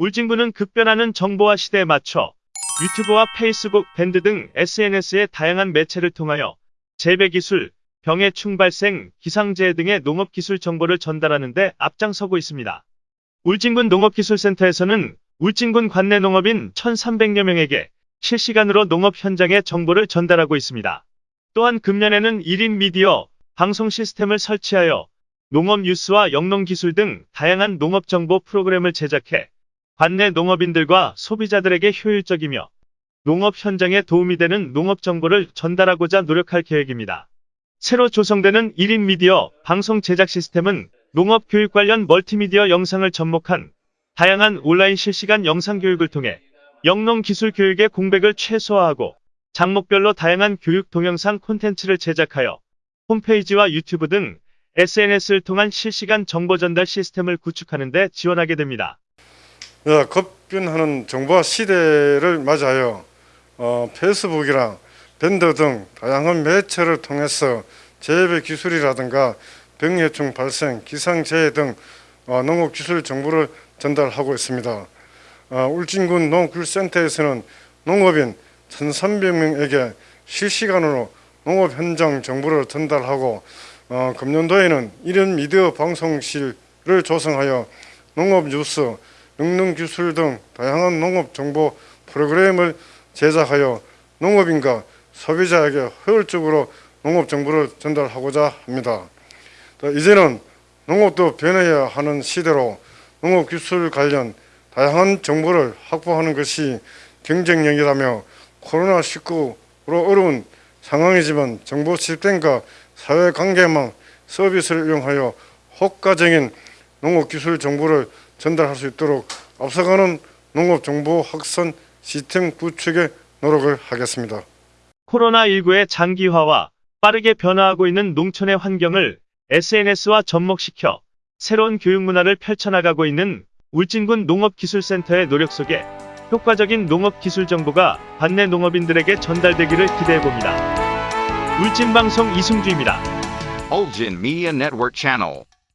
울진군은 급변하는 정보화 시대에 맞춰 유튜브와 페이스북, 밴드 등 SNS의 다양한 매체를 통하여 재배 기술, 병해 충발생, 기상재해 등의 농업 기술 정보를 전달하는 데 앞장서고 있습니다. 울진군 농업기술센터에서는 울진군 관내 농업인 1,300여 명에게 실시간으로 농업 현장의 정보를 전달하고 있습니다. 또한 금년에는 1인 미디어, 방송 시스템을 설치하여 농업 뉴스와 영농 기술 등 다양한 농업 정보 프로그램을 제작해 관내 농업인들과 소비자들에게 효율적이며 농업 현장에 도움이 되는 농업 정보를 전달하고자 노력할 계획입니다. 새로 조성되는 1인 미디어 방송 제작 시스템은 농업 교육 관련 멀티미디어 영상을 접목한 다양한 온라인 실시간 영상 교육을 통해 영농 기술 교육의 공백을 최소화하고 장목별로 다양한 교육 동영상 콘텐츠를 제작하여 홈페이지와 유튜브 등 SNS를 통한 실시간 정보 전달 시스템을 구축하는 데 지원하게 됩니다. 어, 급변하는 정보화 시대를 맞아요. 어, 페이스북이랑 밴드 등 다양한 매체를 통해서 재배 기술이라든가 병해충 발생, 기상재해 등 어, 농업 기술 정보를 전달하고 있습니다. 어, 울진군 농업기술센터에서는 농업인 1,300명에게 실시간으로 농업 현장 정보를 전달하고 어, 금년도에는 1인 미디어 방송실을 조성하여 농업 뉴스, 영농 기술 등 다양한 농업 정보 프로그램을 제작하여 농업인과 소비자에게 효율적으로 농업 정보를 전달하고자 합니다. 또 이제는 농업도 변해야 하는 시대로 농업 기술 관련 다양한 정보를 확보하는 것이 경쟁력이라며 코로나19로 어려운 상황이지만 정보 시스템과 사회관계망 서비스를 이용하여 효과적인 농업 기술 정보를 전달할 수 있도록 앞서가는 농업 정보 확산 시스템 구축에 노력을 하겠습니다. 코로나19의 장기화와 빠르게 변화하고 있는 농촌의 환경을 SNS와 접목시켜 새로운 교육 문화를 펼쳐나가고 있는 울진군 농업기술센터의 노력 속에 효과적인 농업 기술 정보가 관내 농업인들에게 전달되기를 기대해봅니다. 울진방송 이승주입니다. Ulgin Media Network Channel.